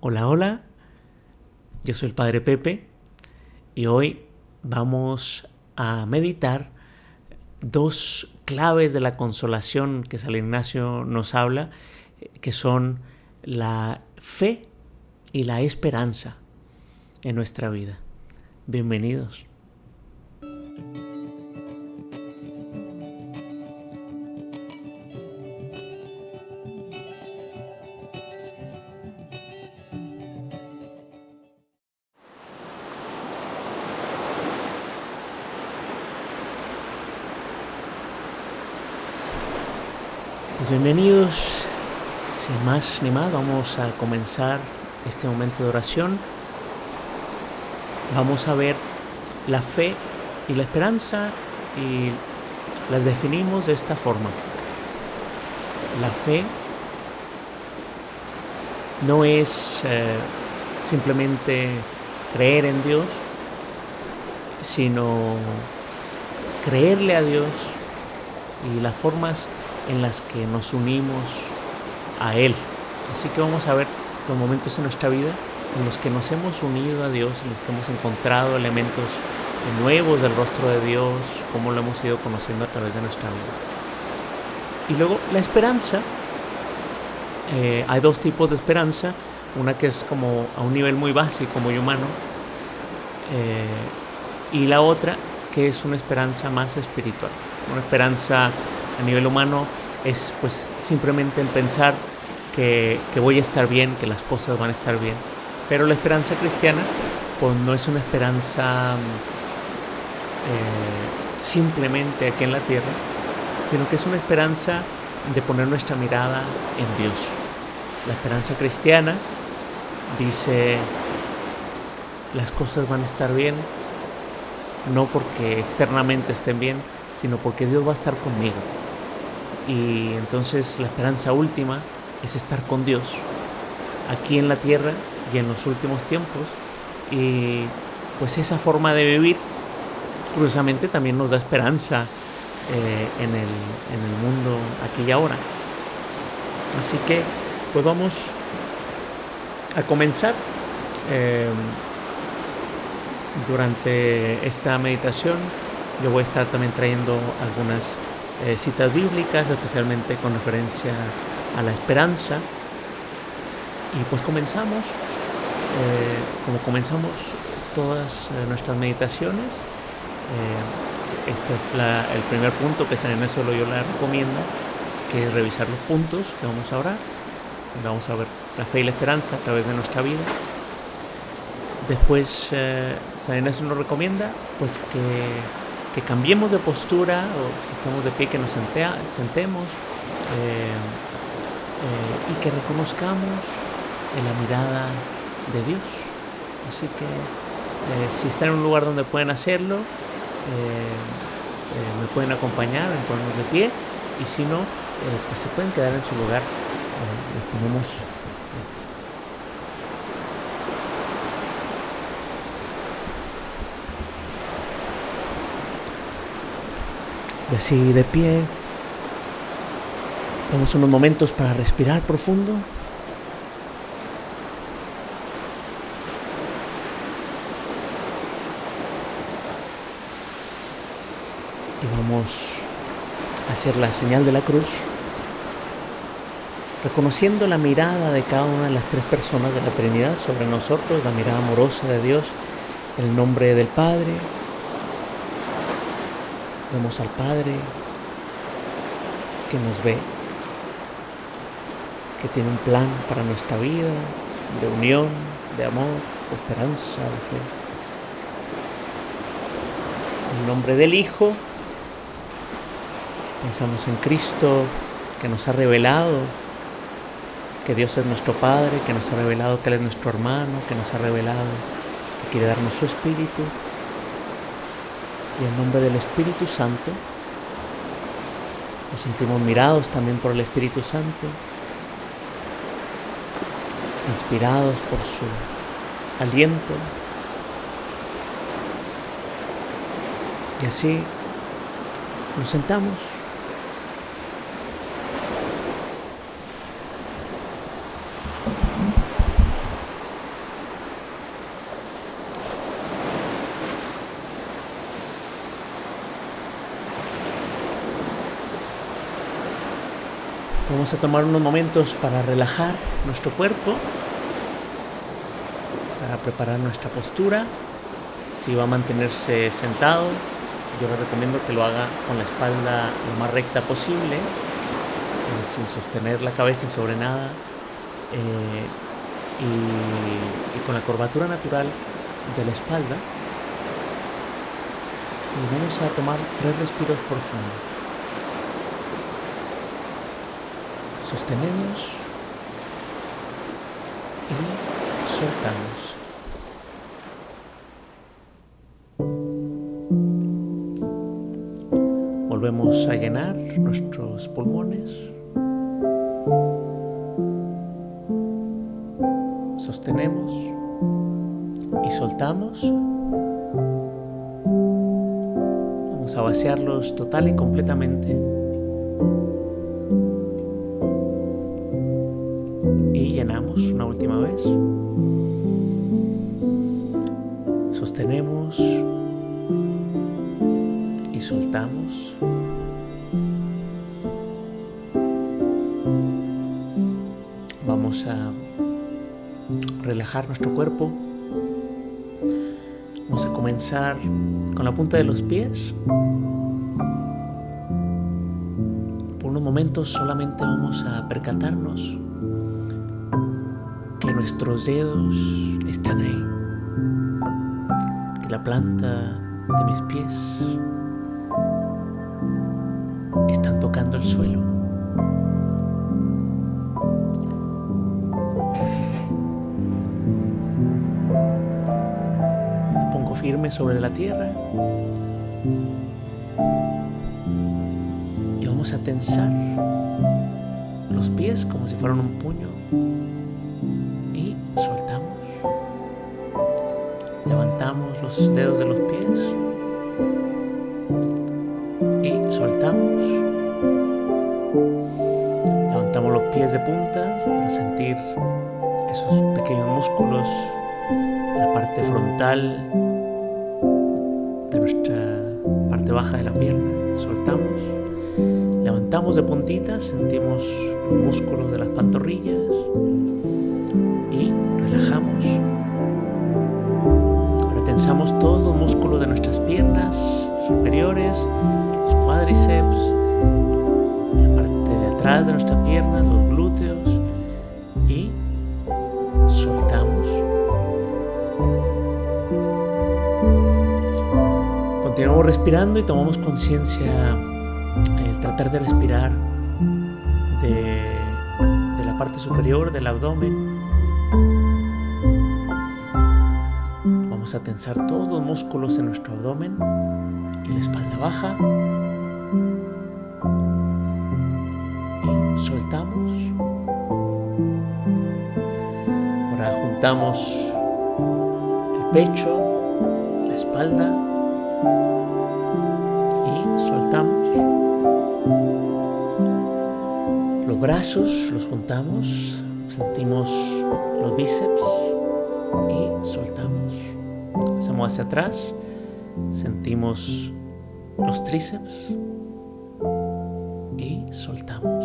Hola, hola, yo soy el Padre Pepe y hoy vamos a meditar dos claves de la consolación que San Ignacio nos habla, que son la fe y la esperanza en nuestra vida. Bienvenidos. Ni más, vamos a comenzar este momento de oración. Vamos a ver la fe y la esperanza y las definimos de esta forma. La fe no es eh, simplemente creer en Dios, sino creerle a Dios y las formas en las que nos unimos a Él. Así que vamos a ver los momentos en nuestra vida en los que nos hemos unido a Dios, en los que hemos encontrado elementos nuevos del rostro de Dios, cómo lo hemos ido conociendo a través de nuestra vida. Y luego la esperanza. Eh, hay dos tipos de esperanza. Una que es como a un nivel muy básico, muy humano. Eh, y la otra que es una esperanza más espiritual. Una esperanza a nivel humano es pues simplemente el pensar que, voy a estar bien, que las cosas van a estar bien. Pero la esperanza cristiana pues no es una esperanza eh, simplemente aquí en la tierra, sino que es una esperanza de poner nuestra mirada en Dios. La esperanza cristiana dice, las cosas van a estar bien, no porque externamente estén bien, sino porque Dios va a estar conmigo. Y entonces la esperanza última es estar con Dios aquí en la tierra y en los últimos tiempos. Y pues esa forma de vivir, curiosamente, también nos da esperanza eh, en, el, en, el, mundo aquí y ahora. Así que, pues vamos a comenzar. Eh, durante esta meditación yo voy a estar también trayendo algunas eh, citas bíblicas, especialmente con referencia a la esperanza. Y pues comenzamos, eh, como comenzamos todas eh, nuestras meditaciones, este es el primer punto que San Ignacio Loyola recomienda, que es revisar los puntos que vamos a orar. Vamos a ver la fe y la esperanza a través de nuestra vida. Después San Ignacio nos recomienda pues que que cambiemos de postura o si estamos de pie que nos sentemos eh, eh, y que reconozcamos en la mirada de Dios. Así que eh, si están en un lugar donde pueden hacerlo, me pueden acompañar en ponernos de pie y si no, pues se pueden quedar en su lugar. les ponemos Y así de pie, damos unos momentos para respirar profundo. Y vamos a hacer la señal de la cruz, reconociendo la mirada de cada una de las tres personas de la Trinidad sobre nosotros, la mirada amorosa de Dios, el nombre del Padre, Vemos al Padre que nos ve, que tiene un plan para nuestra vida, de unión, de amor, de esperanza, de fe. En nombre del Hijo, pensamos en Cristo que nos ha revelado que Dios es nuestro Padre, que nos ha revelado que Él es nuestro hermano, que nos ha revelado que quiere darnos su Espíritu y en nombre del Espíritu Santo nos sentimos mirados también por el Espíritu Santo, inspirados por su aliento. Y así nos sentamos. Vamos a tomar unos momentos para relajar nuestro cuerpo, para preparar nuestra postura. Si va a mantenerse sentado, yo le recomiendo que lo haga con la espalda lo más recta posible, eh, sin sostener la cabeza sobre nada eh, y, y con la curvatura natural de la espalda. Y vamos a tomar tres respiros profundos. Sostenemos y soltamos. Volvemos a llenar nuestros pulmones. Sostenemos y soltamos. Vamos a vaciarlos total y completamente. Y llenamos una última vez. Sostenemos y soltamos. Vamos a relajar nuestro cuerpo. Vamos a comenzar con la punta de los pies. Por unos momentos solamente vamos a percatarnos nuestros dedos están ahí, que la planta de mis pies están tocando el suelo. Pongo firme sobre la tierra. Y vamos a tensar los pies como si fueran un puño los dedos de los pies y soltamos. Levantamos los pies de punta para sentir esos pequeños músculos la parte frontal de nuestra parte baja de la pierna. Soltamos. Levantamos de puntitas, sentimos los músculos de las pantorrillas los cuádriceps, la parte de atrás de nuestra pierna, los glúteos y soltamos. Continuamos respirando y tomamos conciencia el tratar de respirar de la parte superior del abdomen. Vamos a tensar todos los músculos en nuestro abdomen la espalda baja. Y soltamos. Ahora juntamos el pecho, la espalda y soltamos. Los brazos los juntamos, sentimos los bíceps y soltamos. Hacemos hacia atrás, sentimos los tríceps y soltamos.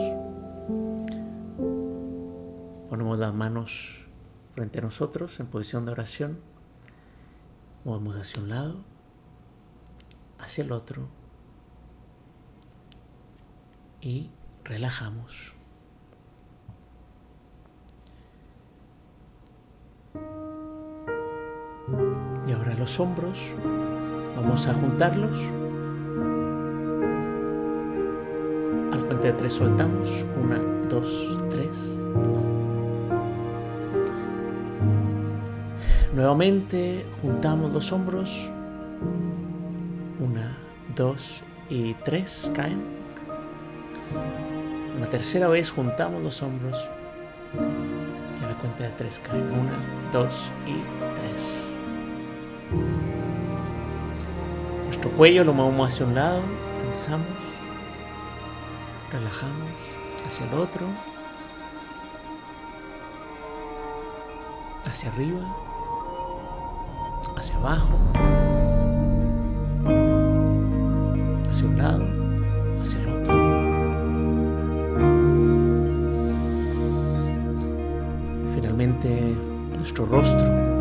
Ponemos las manos frente a nosotros en posición de oración. Movemos hacia un lado, hacia el otro y relajamos. Y ahora los hombros, vamos a juntarlos. A la cuenta de tres soltamos. Una, dos, tres. Nuevamente juntamos los hombros. Una, dos y tres caen. Una tercera vez juntamos los hombros. Y a la cuenta de tres caen. Una, dos y tres. Nuestro cuello lo movemos hacia un lado, tensamos, relajamos hacia el otro, hacia arriba, hacia abajo, hacia un lado, hacia el otro. finalmente nuestro rostro.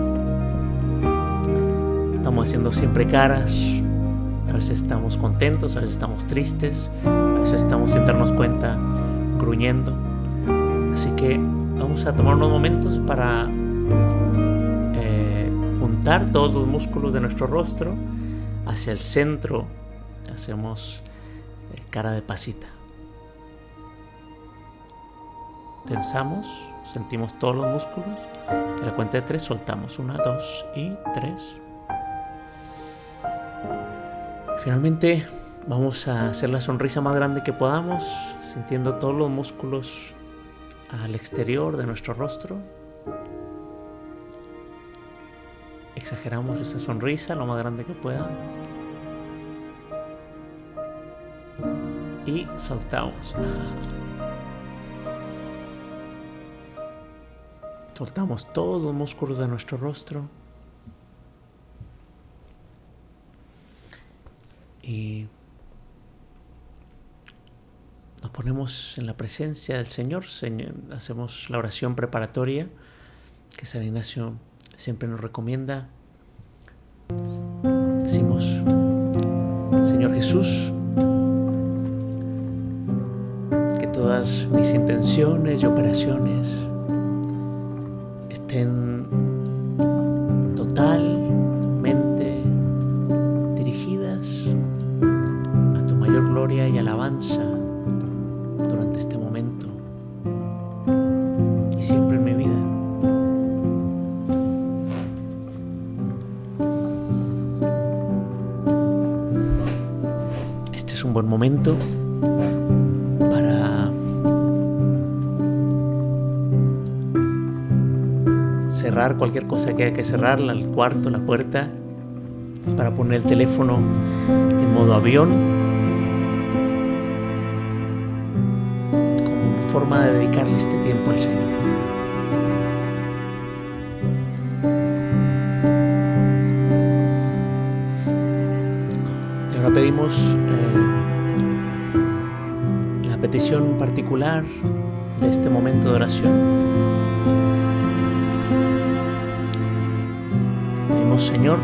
Estamos haciendo siempre caras, a veces estamos contentos, a veces estamos tristes, estamos sin darnos cuenta gruñendo. Así que vamos a tomar unos momentos para eh, juntar todos los músculos de nuestro rostro hacia el centro. Hacemos eh, cara de pasita. Tensamos, sentimos todos los músculos. De la cuenta de tres soltamos. Una, dos y tres. Finalmente vamos a hacer la sonrisa más grande que podamos, sintiendo todos los músculos al exterior de nuestro rostro. Exageramos esa sonrisa lo más grande que pueda. Y soltamos. Soltamos todos los músculos de nuestro rostro. Y nos ponemos en la presencia del Señor, hacemos la oración preparatoria que San Ignacio siempre nos recomienda. Decimos, Señor Jesús, que todas mis intenciones y operaciones que haya que cerrar, el cuarto, la puerta, para poner el teléfono en modo avión, como forma de dedicarle este tiempo al Señor. Y ahora pedimos eh, la petición particular de este momento de oración. Señor,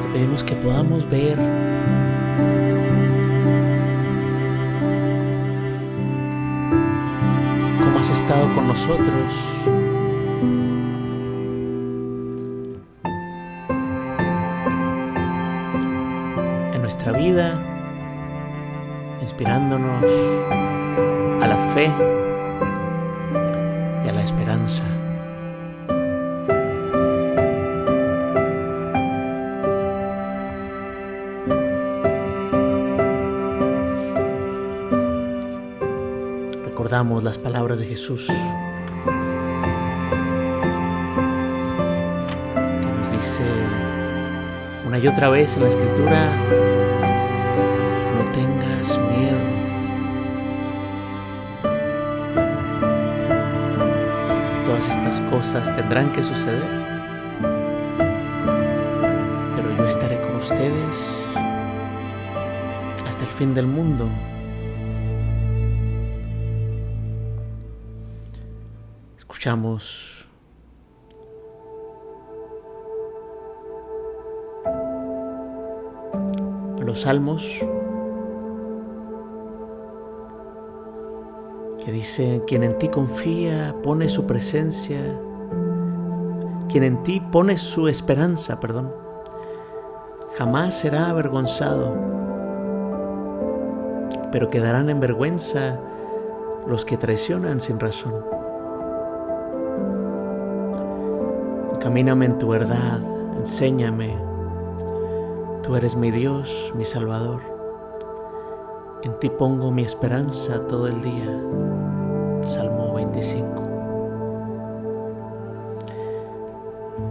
te pedimos que podamos ver. Cómo has estado con nosotros. En nuestra vida, inspirándonos a la fe Las palabras de Jesús que nos dice una y otra vez en la escritura, no tengas miedo. Todas estas cosas tendrán que suceder, pero yo estaré con ustedes hasta el fin del mundo. Escuchamos. Los salmos que dice, quien en ti confía pone su presencia, quien en ti pone su esperanza, perdón, jamás será avergonzado, pero quedarán en vergüenza los que traicionan sin razón. Camíname en tu verdad, enséñame. Tú eres mi Dios, mi Salvador. En ti pongo mi esperanza todo el día. Salmo 25.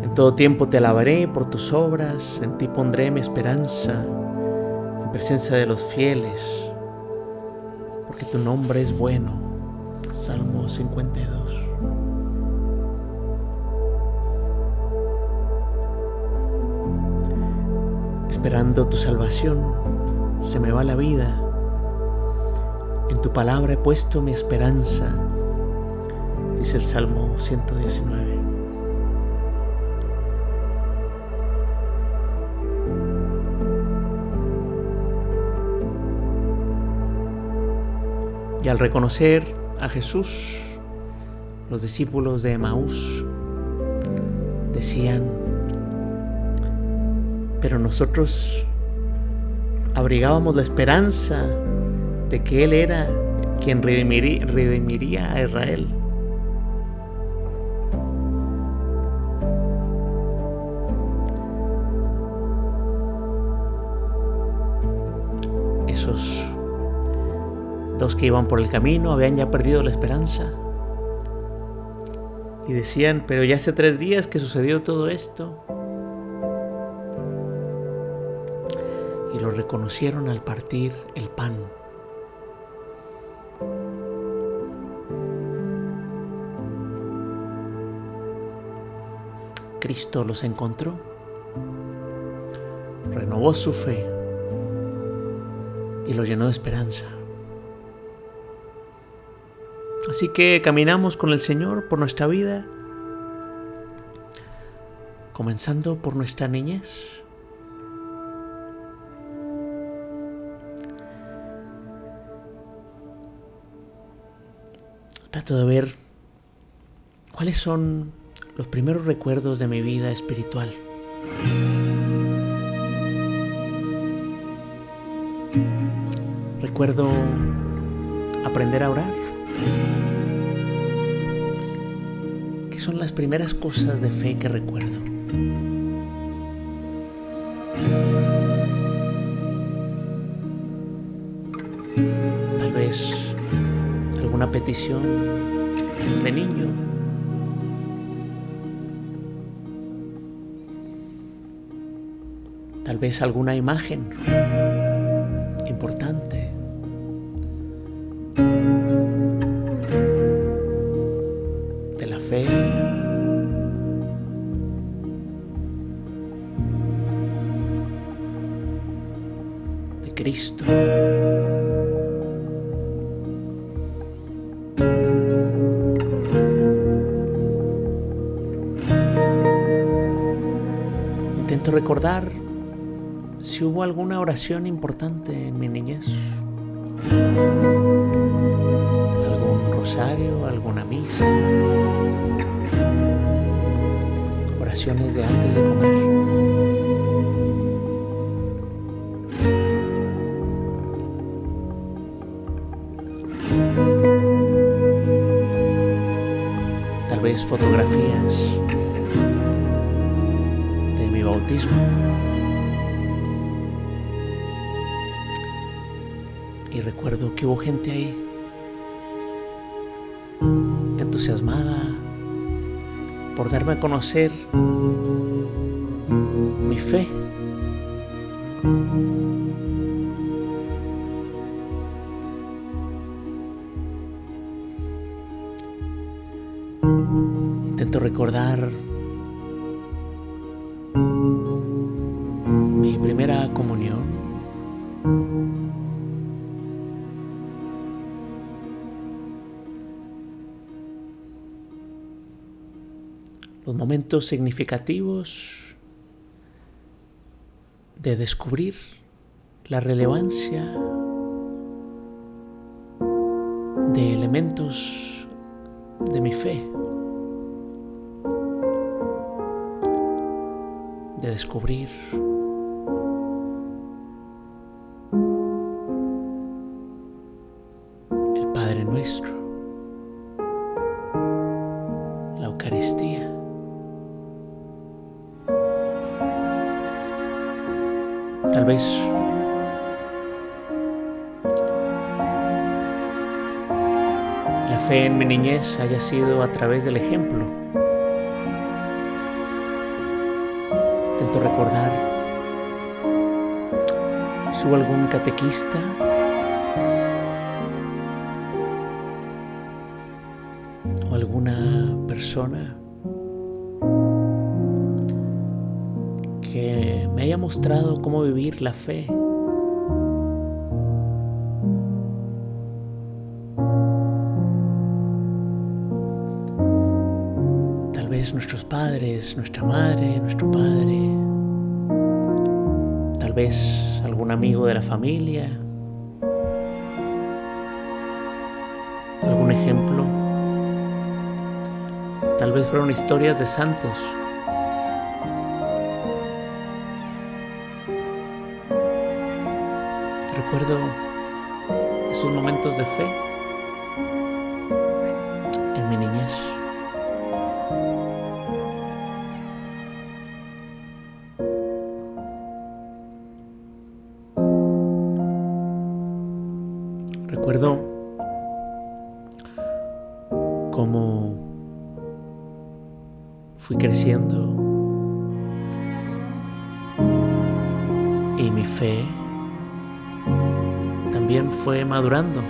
En todo tiempo te alabaré por tus obras, en ti pondré mi esperanza, en presencia de los fieles, porque tu nombre es bueno. Salmo 52. Esperando tu salvación, se me va la vida. En tu palabra he puesto mi esperanza, dice el Salmo 119. Y al reconocer a Jesús, los discípulos de Emaús decían, pero nosotros abrigábamos la esperanza de que Él era quien redimiría, a Israel. Esos dos que iban por el camino habían ya perdido la esperanza. Y decían, pero ya hace tres días que sucedió todo esto. Y lo reconocieron al partir el pan. Cristo los encontró, renovó su fe y los llenó de esperanza. Así que caminamos con el Señor por nuestra vida, comenzando por nuestra niñez. De ver cuáles son los primeros recuerdos de mi vida espiritual. Recuerdo aprender a orar. ¿Qué son las primeras cosas de fe que recuerdo? Petición de niño tal vez alguna imagen importante. Si hubo alguna oración importante en mi niñez. Algún rosario, alguna misa. Oraciones de antes de comer. Tal vez fotografías de mi bautismo. Que hubo gente ahí entusiasmada por darme a conocer mi fe. Intento recordar significativos de descubrir la relevancia de elementos de mi fe, de descubrir sido a través del ejemplo. Intento recordar si hubo algún catequista o alguna persona que me haya mostrado cómo vivir la fe. Nuestros padres, nuestra madre, nuestro padre, tal vez algún amigo de la familia, algún ejemplo, tal vez fueron historias de santos. Recuerdo esos momentos de fe madurando.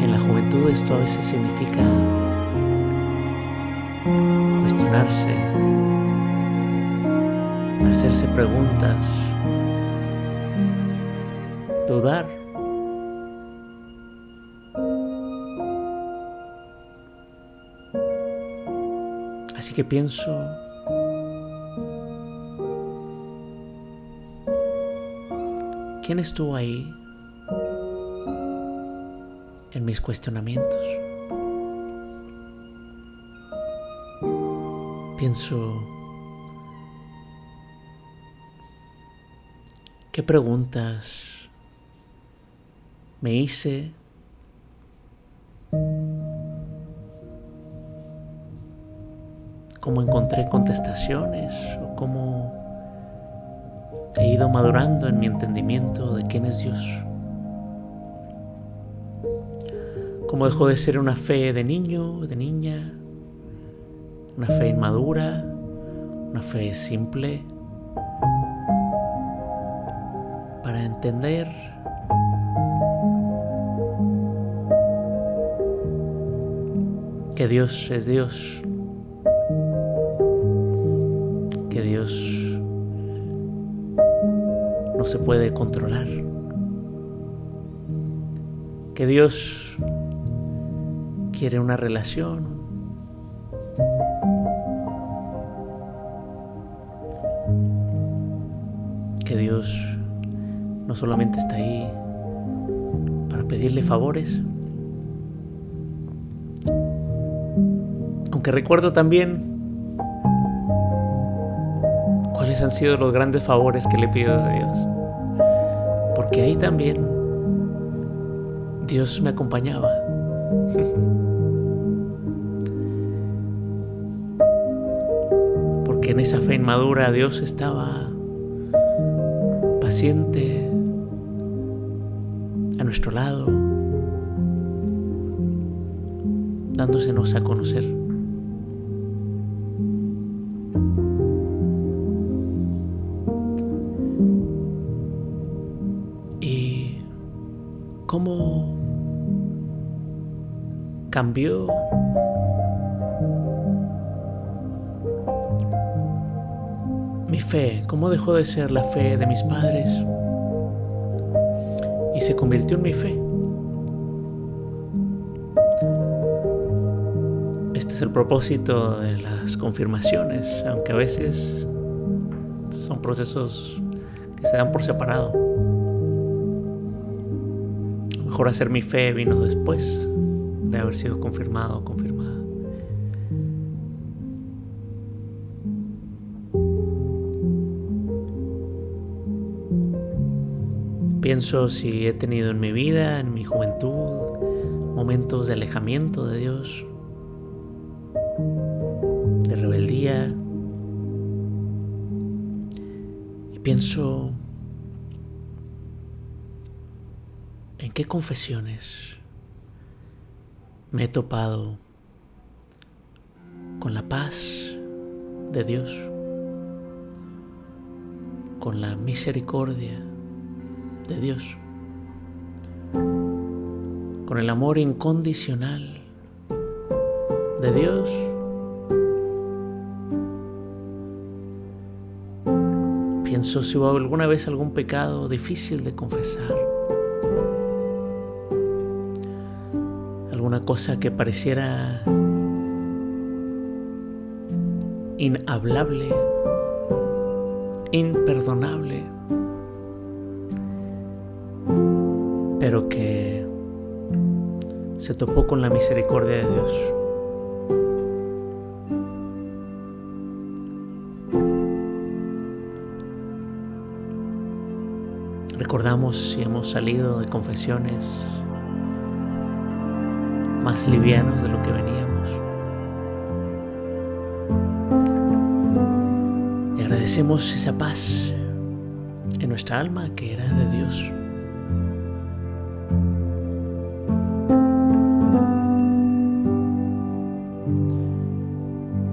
En la juventud esto a veces significa cuestionarse, hacerse preguntas, dudar. Así que pienso ¿Quién estuvo ahí en mis cuestionamientos? Pienso, ¿qué preguntas me hice? ¿Cómo encontré contestaciones? ¿O cómo madurando en mi entendimiento de quién es Dios. Como dejó de ser una fe de niño, de niña, una fe inmadura, una fe simple, para entender que Dios es Dios, que Dios no se puede controlar. Que Dios quiere una relación. Que Dios no solamente está ahí para pedirle favores, aunque recuerdo también cuáles han sido los grandes favores que le pido a Dios porque ahí también Dios me acompañaba. Porque en esa fe inmadura Dios estaba paciente a nuestro lado, dándosenos a conocer. Cambió. Mi fe, cómo dejó de ser la fe de mis padres y se convirtió en mi fe. Este es el propósito de las confirmaciones, aunque a veces son procesos que se dan por separado. Mejor hacer mi fe vino después. de haber sido confirmado o confirmada. Pienso si he tenido en mi vida, en mi juventud, momentos de alejamiento de Dios, de rebeldía. Y pienso ¿En qué confesiones me he topado con la paz de Dios, con la misericordia de Dios, con el amor incondicional de Dios? Pienso si hubo alguna vez algún pecado difícil de confesar alguna cosa que pareciera inhablable, imperdonable, pero que se topó con la misericordia de Dios. Recordamos si hemos salido de confesiones más livianos de lo que veníamos. Y agradecemos esa paz en nuestra alma que era de Dios.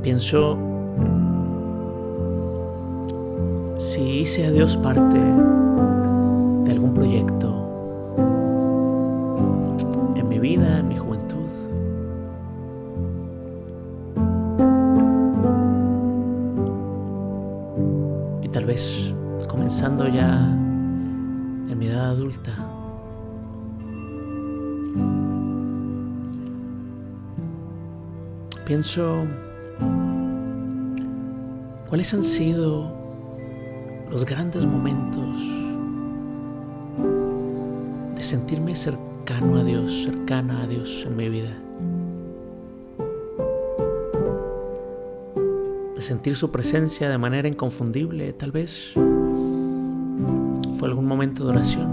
Pienso si hice a Dios parte Y tal vez comenzando ya en mi edad adulta. Pienso cuáles han sido los grandes momentos de sentirme cercano a Dios, cercana a Dios en mi vida. Sentir su presencia de manera inconfundible, tal vez. Fue algún momento de oración,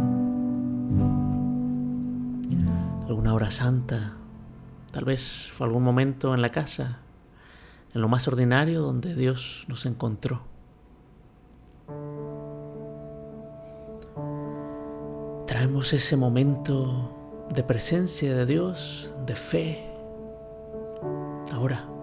alguna hora santa, tal vez fue algún momento en la casa, en lo más ordinario donde Dios nos encontró. Traemos ese momento de presencia de Dios, de fe, ahora.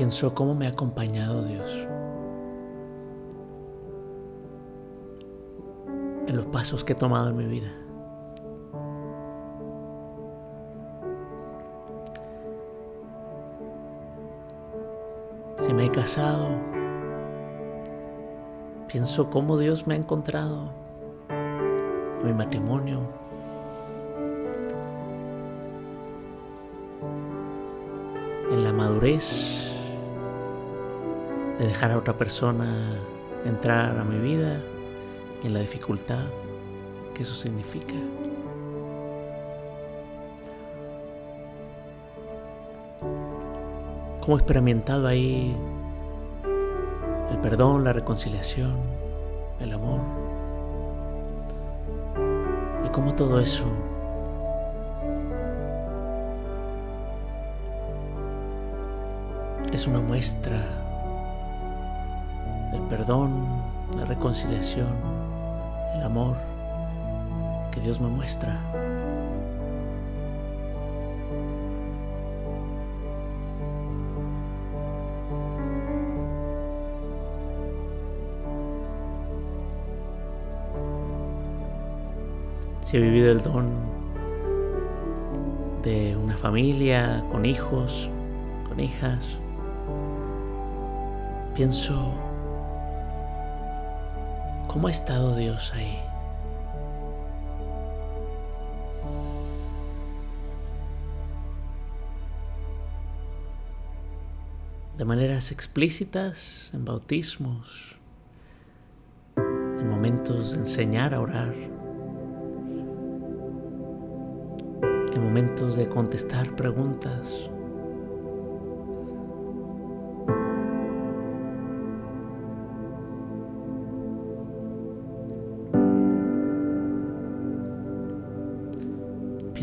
Pienso cómo me ha acompañado Dios. en los pasos que he tomado en mi vida. Si me he casado, pienso cómo Dios me ha encontrado en mi matrimonio. En la madurez de dejar a otra persona entrar a mi vida en la dificultad que eso significa. Cómo he experimentado ahí el perdón, la reconciliación, el amor. Y cómo todo eso es una muestra del perdón, la reconciliación el amor que Dios me muestra. Si he vivido el don de una familia con hijos, con hijas, pienso ¿Cómo ha estado Dios ahí? De maneras explícitas, en bautismos, en momentos de enseñar a orar, en momentos de contestar preguntas.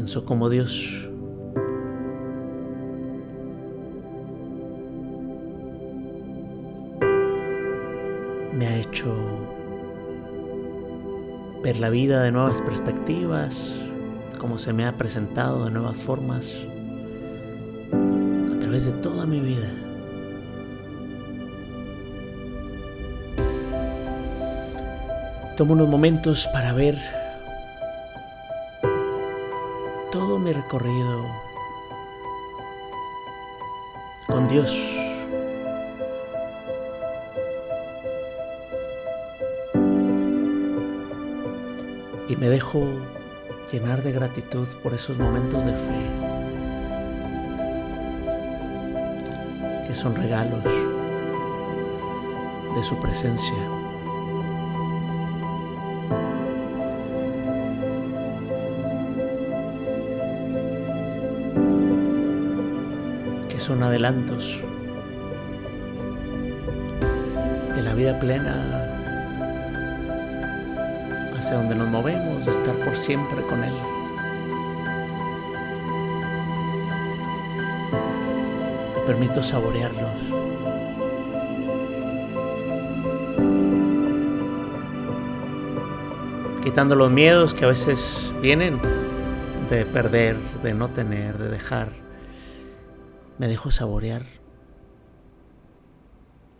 Pienso como Dios me ha hecho ver la vida de nuevas perspectivas, como se me ha presentado de nuevas formas a través de toda mi vida. Tomo unos momentos para ver mi recorrido con Dios. Y me dejo llenar de gratitud por esos momentos de fe, que son regalos de su presencia. Adelantos de la vida plena hacia donde nos movemos, de estar por siempre con Él. Me permito saborearlos. Quitando los miedos que a veces vienen de perder, de no tener, de dejar. Me dejo saborear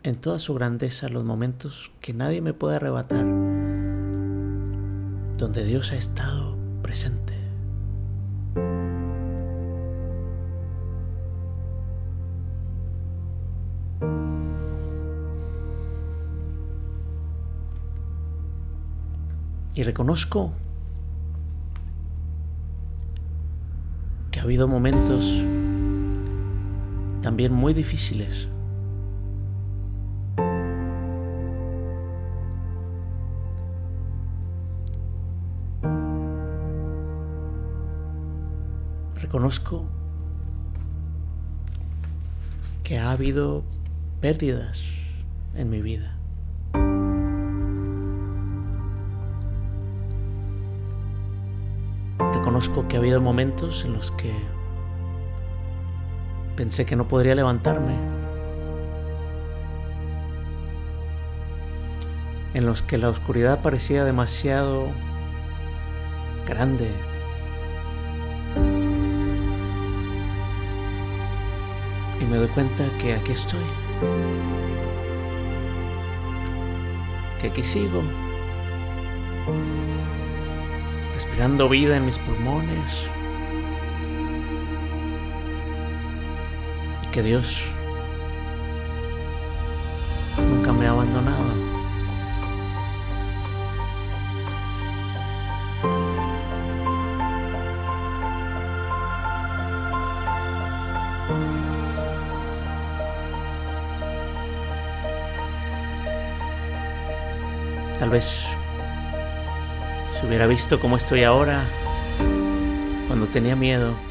en toda su grandeza los momentos que nadie me puede arrebatar donde Dios ha estado presente. Y reconozco que ha habido momentos también muy difíciles reconozco que ha habido pérdidas en mi vida. Reconozco que ha habido momentos en los que pensé que no podría levantarme. En los que la oscuridad parecía demasiado grande. Y me doy cuenta que aquí estoy, que aquí sigo, respirando vida en mis pulmones, que Dios nunca me ha abandonado. Tal vez si hubiera visto cómo estoy ahora, cuando tenía miedo,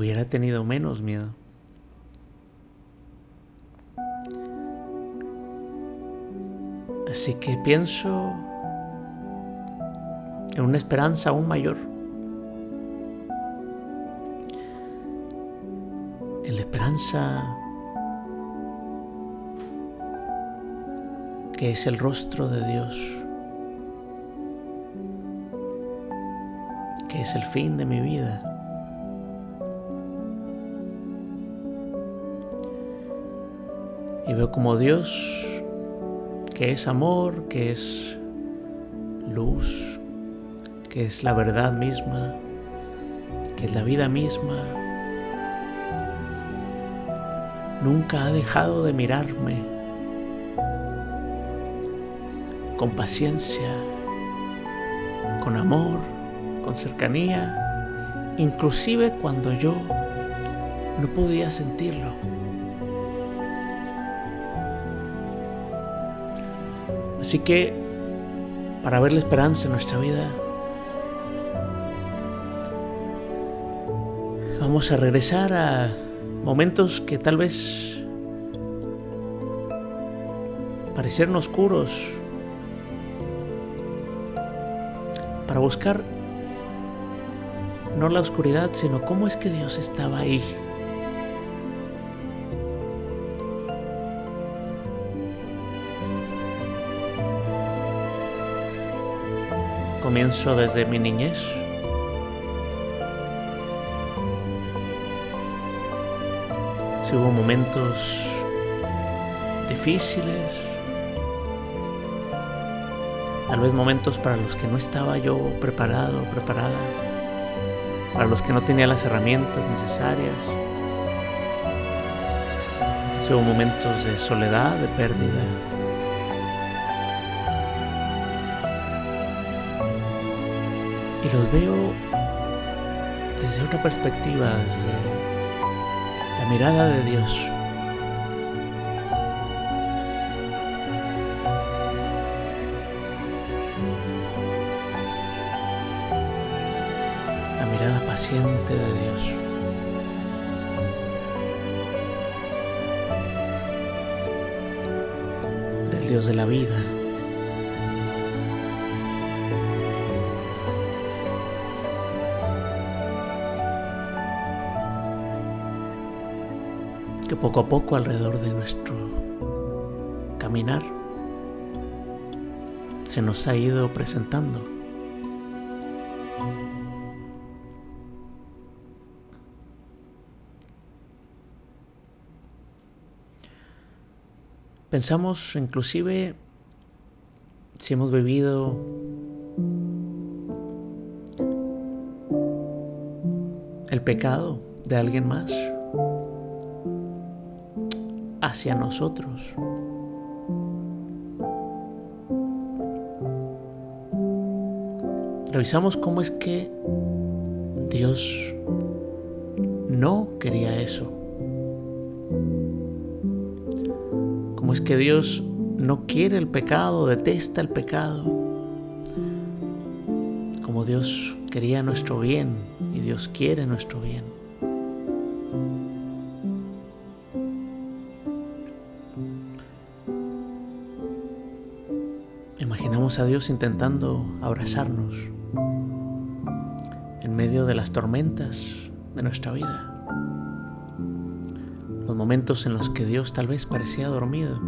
hubiera tenido menos miedo. Así que pienso en una esperanza aún mayor. En la esperanza que es el rostro de Dios, que es el fin de mi vida. Y veo como Dios, que es amor, que es luz, que es la verdad misma, que es la vida misma, nunca ha dejado de mirarme con paciencia, con amor, con cercanía, inclusive cuando yo no podía sentirlo. Así que, para ver la esperanza en nuestra vida, vamos a regresar a momentos que tal vez parecieron oscuros, para buscar no la oscuridad, sino cómo es que Dios estaba ahí. Comienzo desde mi niñez. Si hubo momentos difíciles, Tal vez momentos para los que no estaba yo preparado, preparada, para los que no tenía las herramientas necesarias. Hubo momentos de soledad, de pérdida, y los veo desde otra perspectiva, desde la mirada de Dios. La mirada paciente de Dios. Del Dios de la vida. Que poco a poco alrededor de nuestro caminar se nos ha ido presentando. Pensamos inclusive si hemos vivido el pecado de alguien más hacia nosotros. Revisamos cómo es que Dios no quería eso. Cómo es que Dios no quiere el pecado, detesta el pecado. Como Dios quería nuestro bien y Dios quiere nuestro bien. A Dios intentando abrazarnos en medio de las tormentas de nuestra vida. Los momentos en los que Dios tal vez parecía dormido.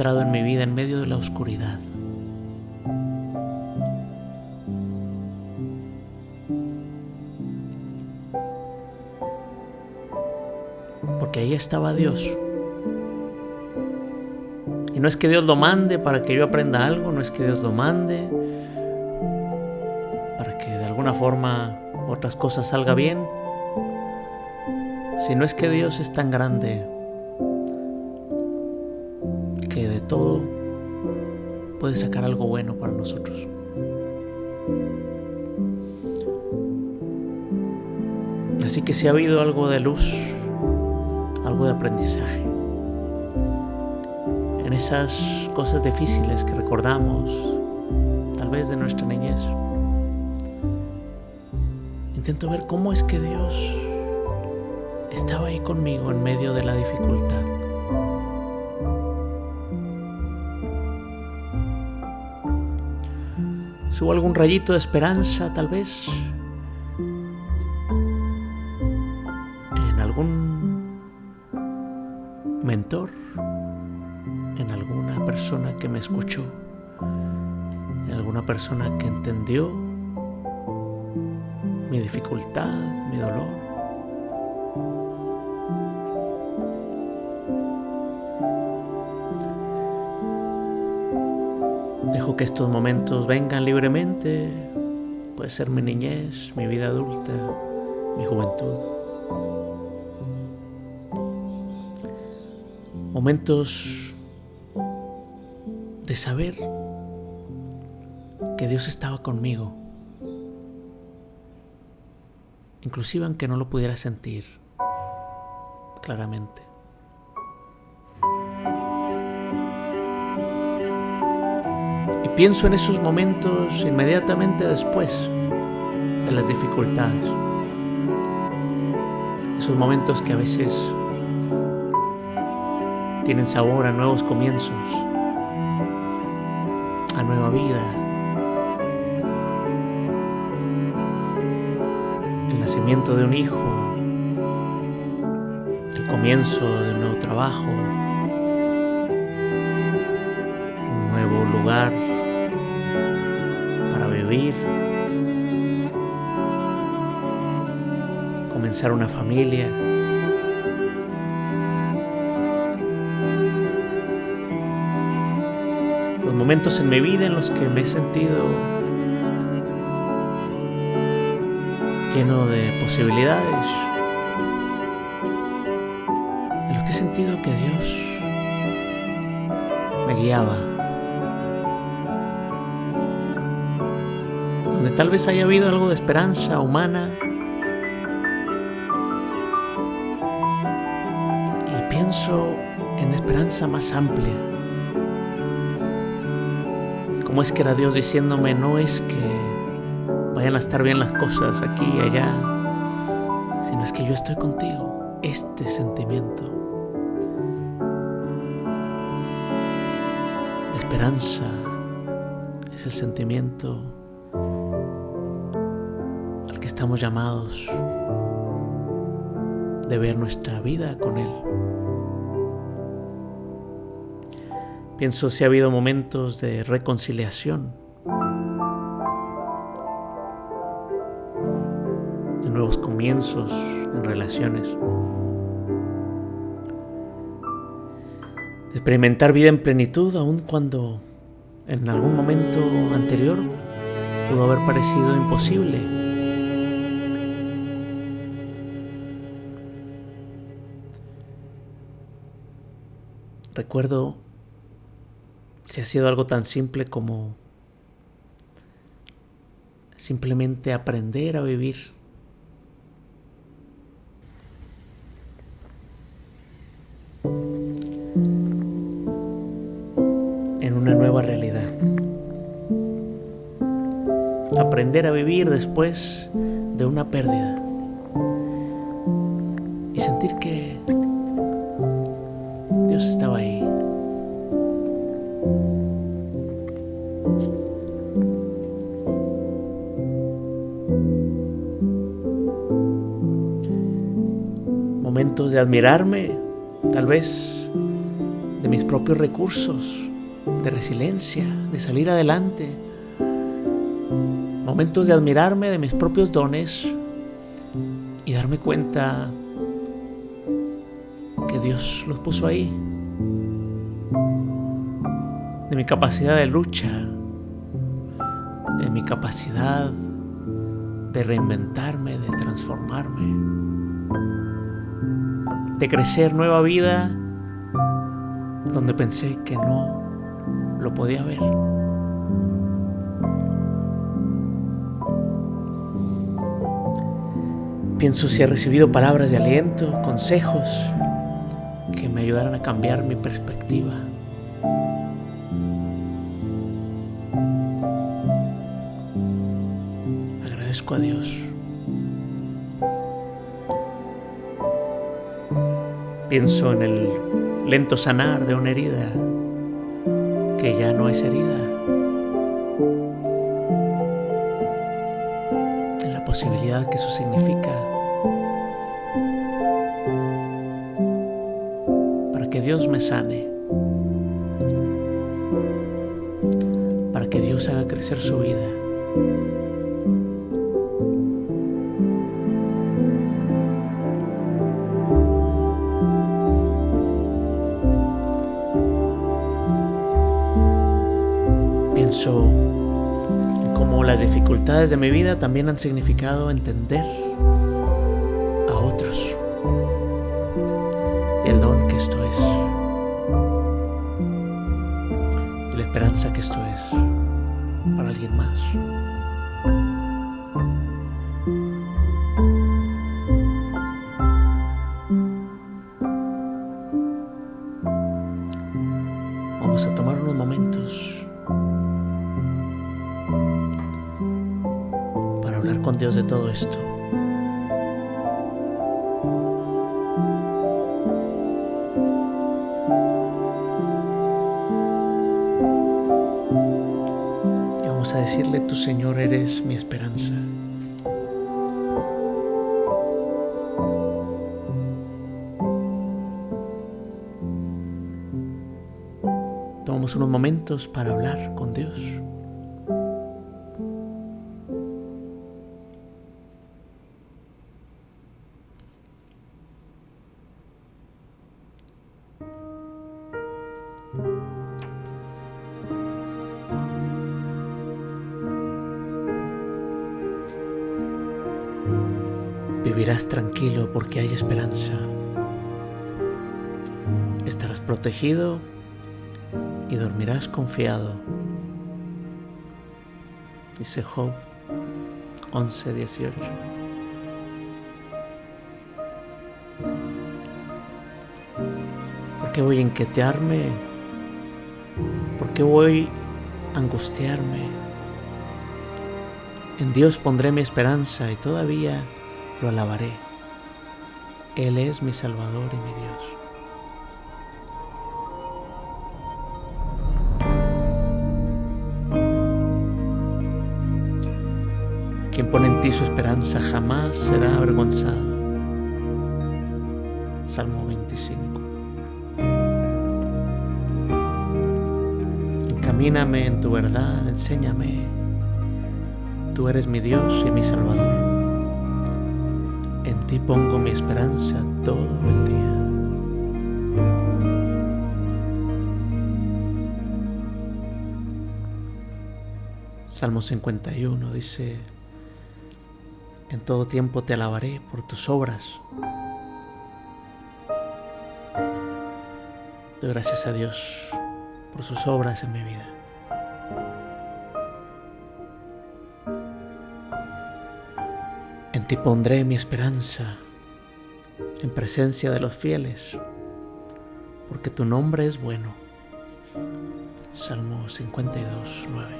En mi vida en medio de la oscuridad? Porque ahí estaba Dios. Y no es que Dios lo mande para que yo aprenda algo, no es que Dios lo mande para que de alguna forma otras cosas salga bien, sino es que Dios es tan grande todo puede sacar algo bueno para nosotros. Así que si ha habido algo de luz, algo de aprendizaje, en esas cosas difíciles que recordamos, tal vez de nuestra niñez, intento ver cómo es que Dios estaba ahí conmigo en medio de la dificultad. Si hubo algún rayito de esperanza, tal vez, en algún mentor, en alguna persona que me escuchó, en alguna persona que entendió mi dificultad, mi dolor. Dejo que estos momentos vengan libremente. Puede ser mi niñez, mi vida adulta, mi juventud. Momentos de saber que Dios estaba conmigo. Inclusive aunque no lo pudiera sentir claramente. Pienso en esos momentos inmediatamente después de las dificultades. Esos momentos que a veces tienen sabor a nuevos comienzos, a nueva vida. El nacimiento de un hijo, el comienzo de un nuevo trabajo, un nuevo lugar comenzar una familia. momentos en mi vida en los que me he sentido lleno de posibilidades, en los que he sentido que Dios me guiaba, donde tal vez haya habido algo de esperanza humana más amplia. ¿Cómo es que era Dios diciéndome, no es que vayan a estar bien las cosas aquí y allá, sino es que yo estoy contigo? Este sentimiento de esperanza es el sentimiento al que estamos llamados de ver nuestra vida con Él. Pienso si ha habido momentos de reconciliación, de nuevos comienzos en relaciones, de experimentar vida en plenitud aun cuando en algún momento anterior pudo haber parecido imposible. Recuerdo si ha sido algo tan simple como simplemente aprender a vivir. en una nueva realidad. Aprender a vivir después de una pérdida. Admirarme, tal vez, de mis propios recursos, de resiliencia, de salir adelante. Momentos de admirarme de mis propios dones y darme cuenta que Dios los puso ahí. De mi capacidad de lucha, de mi capacidad de reinventarme, de transformarme, de crecer nueva vida donde pensé que no lo podía ver. Pienso si he recibido palabras de aliento, consejos que me ayudaran a cambiar mi perspectiva. Agradezco a Dios. Pienso en el lento sanar de una herida que ya no es herida. En la posibilidad que eso significa para que Dios me sane, para que Dios haga crecer su vida. De mi vida también han significado entender vamos a decirle, tu Señor eres mi esperanza. Tomamos unos momentos para hablar con Dios. Porque hay esperanza. Estarás protegido y dormirás confiado. Dice Job 11, 18. ¿Por qué voy a inquietarme? ¿Por qué voy a angustiarme? En Dios pondré mi esperanza y todavía lo alabaré. Él es mi Salvador y mi Dios. Quien pone en ti su esperanza jamás será avergonzado. Salmo 25. Encamíname en tu verdad, enséñame. Tú eres mi Dios y mi Salvador. Ti pongo mi esperanza todo el día. Salmo 51 dice, en todo tiempo te alabaré por tus obras. Doy gracias a Dios por sus obras en mi vida. Ti pondré mi esperanza en presencia de los fieles, porque tu nombre es bueno. Salmo 52, 9.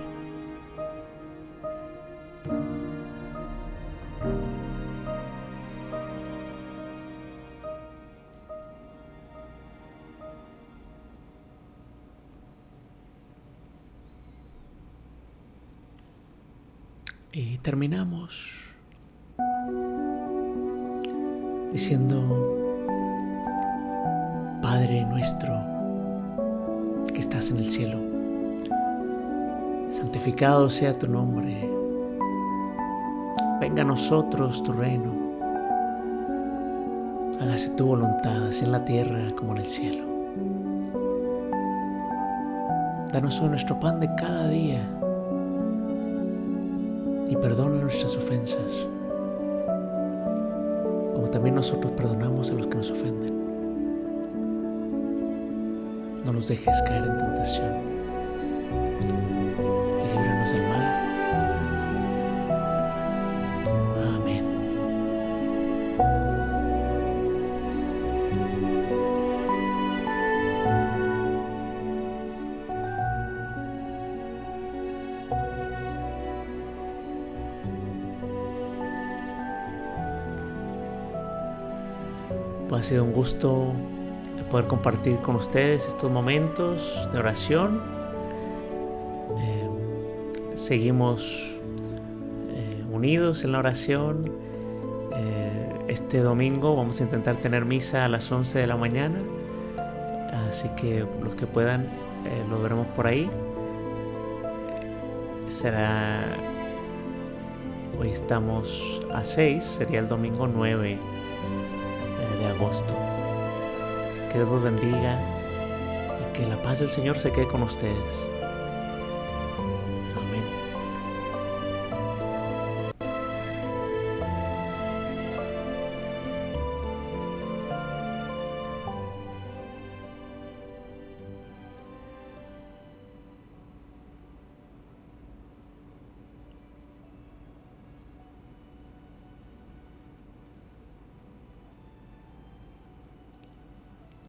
Sea tu nombre, venga a nosotros tu reino, hágase tu voluntad, así en la tierra como en el cielo. Danos hoy nuestro pan de cada día y perdona nuestras ofensas como también nosotros perdonamos a los que nos ofenden. No nos dejes caer en tentación Pues ha sido un gusto poder compartir con ustedes estos momentos de oración. Eh, seguimos eh, unidos en la oración. Eh, este domingo vamos a intentar tener misa a las 11 de la mañana. Así que los que puedan, lo veremos por ahí. Será... Hoy estamos a 6, sería el domingo 9 de agosto. Que Dios los bendiga y que la paz del Señor se quede con ustedes.